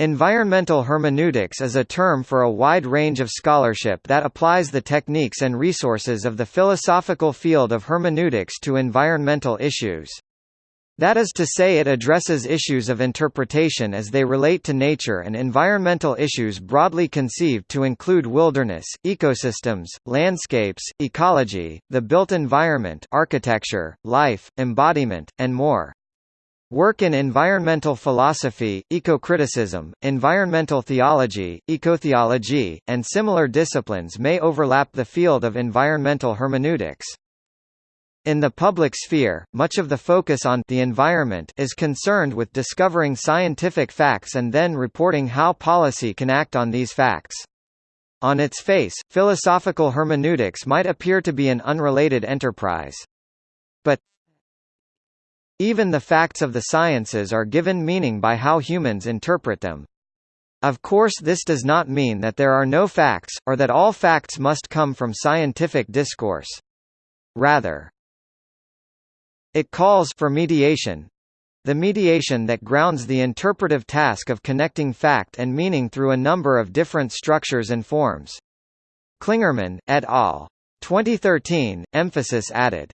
Environmental hermeneutics is a term for a wide range of scholarship that applies the techniques and resources of the philosophical field of hermeneutics to environmental issues. That is to say it addresses issues of interpretation as they relate to nature and environmental issues broadly conceived to include wilderness, ecosystems, landscapes, ecology, the built environment architecture, life, embodiment, and more. Work in environmental philosophy, ecocriticism, environmental theology, ecotheology, and similar disciplines may overlap the field of environmental hermeneutics. In the public sphere, much of the focus on the environment is concerned with discovering scientific facts and then reporting how policy can act on these facts. On its face, philosophical hermeneutics might appear to be an unrelated enterprise. But even the facts of the sciences are given meaning by how humans interpret them. Of course this does not mean that there are no facts, or that all facts must come from scientific discourse. Rather, it calls for mediation the mediation that grounds the interpretive task of connecting fact and meaning through a number of different structures and forms. Clingerman, et al. 2013, emphasis added